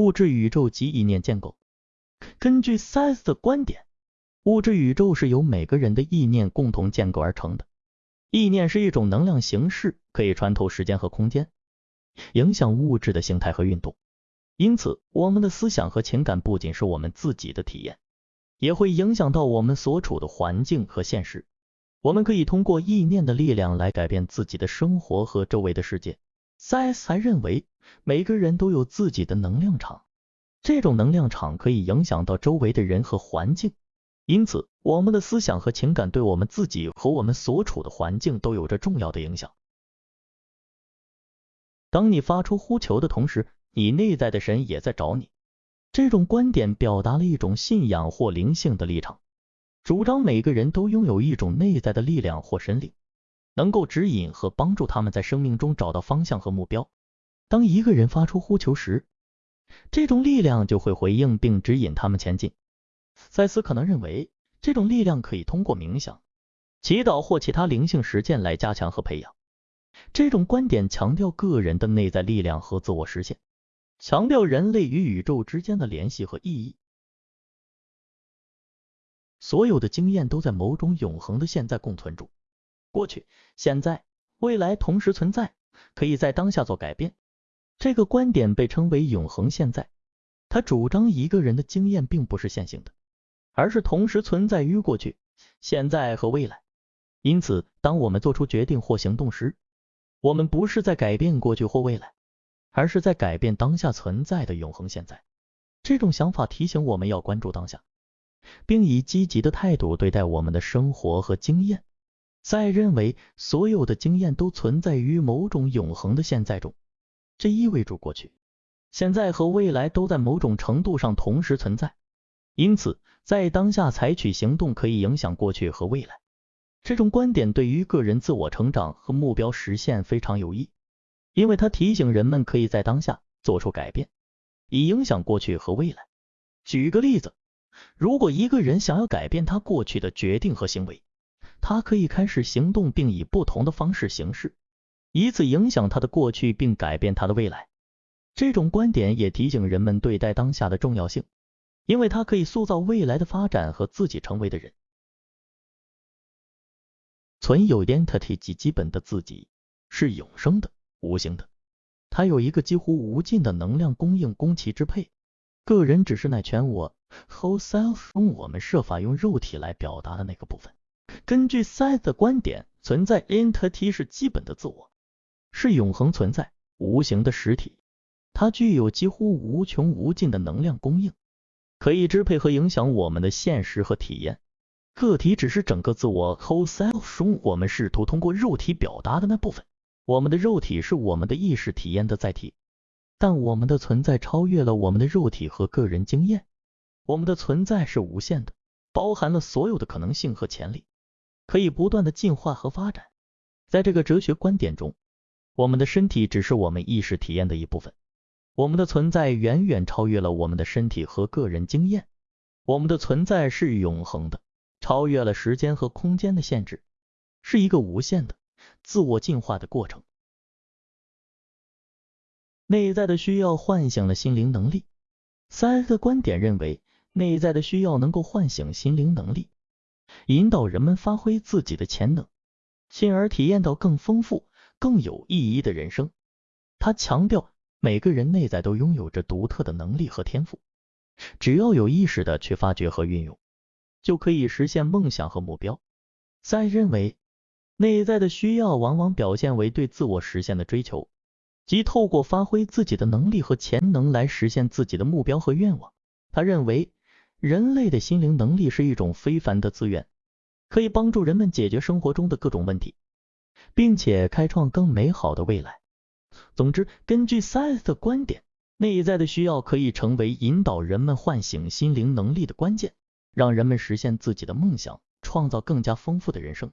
物质宇宙及意念建构。根据 Science 的观点，物质宇宙是由每个人的意念共同建构而成的。意念是一种能量形式，可以穿透时间和空间，影响物质的形态和运动。因此，我们的思想和情感不仅是我们自己的体验，也会影响到我们所处的环境和现实。我们可以通过意念的力量来改变自己的生活和周围的世界。C.S. 还认为，每个人都有自己的能量场，这种能量场可以影响到周围的人和环境。因此，我们的思想和情感对我们自己和我们所处的环境都有着重要的影响。当你发出呼求的同时，你内在的神也在找你。这种观点表达了一种信仰或灵性的立场，主张每个人都拥有一种内在的力量或神灵。能够指引和帮助他们在生命中找到方向和目标。当一个人发出呼求时，这种力量就会回应并指引他们前进。赛斯可能认为，这种力量可以通过冥想、祈祷或其他灵性实践来加强和培养。这种观点强调个人的内在力量和自我实现，强调人类与宇宙之间的联系和意义。所有的经验都在某种永恒的现在共存中。过去、现在、未来同时存在，可以在当下做改变。这个观点被称为永恒现在。他主张一个人的经验并不是线性的，而是同时存在于过去、现在和未来。因此，当我们做出决定或行动时，我们不是在改变过去或未来，而是在改变当下存在的永恒现在。这种想法提醒我们要关注当下，并以积极的态度对待我们的生活和经验。在认为所有的经验都存在于某种永恒的现在中，这意味着过去、现在和未来都在某种程度上同时存在。因此，在当下采取行动可以影响过去和未来。这种观点对于个人自我成长和目标实现非常有益，因为它提醒人们可以在当下做出改变，以影响过去和未来。举个例子，如果一个人想要改变他过去的决定和行为，他可以开始行动，并以不同的方式行事，以此影响他的过去并改变他的未来。这种观点也提醒人们对待当下的重要性，因为它可以塑造未来的发展和自己成为的人。存有 entity 及基本的自己是永生的、无形的，它有一个几乎无尽的能量供应供其支配。个人只是那全我 whole self 中我们设法用肉体来表达的那个部分。根据 s 的观点，存在 entity 是基本的自我，是永恒存在、无形的实体，它具有几乎无穷无尽的能量供应，可以支配和影响我们的现实和体验。个体只是整个自我 whole self 中我们试图通过肉体表达的那部分。我们的肉体是我们的意识体验的载体，但我们的存在超越了我们的肉体和个人经验。我们的存在是无限的，包含了所有的可能性和潜力。可以不断的进化和发展。在这个哲学观点中，我们的身体只是我们意识体验的一部分。我们的存在远远超越了我们的身体和个人经验。我们的存在是永恒的，超越了时间和空间的限制，是一个无限的自我进化的过程。内在的需要唤醒了心灵能力。三个观点认为，内在的需要能够唤醒心灵能力。引导人们发挥自己的潜能，进而体验到更丰富、更有意义的人生。他强调，每个人内在都拥有着独特的能力和天赋，只要有意识的去发掘和运用，就可以实现梦想和目标。在认为，内在的需要往往表现为对自我实现的追求，即透过发挥自己的能力和潜能来实现自己的目标和愿望。他认为。人类的心灵能力是一种非凡的资源，可以帮助人们解决生活中的各种问题，并且开创更美好的未来。总之，根据 Science 的观点，内在的需要可以成为引导人们唤醒心灵能力的关键，让人们实现自己的梦想，创造更加丰富的人生。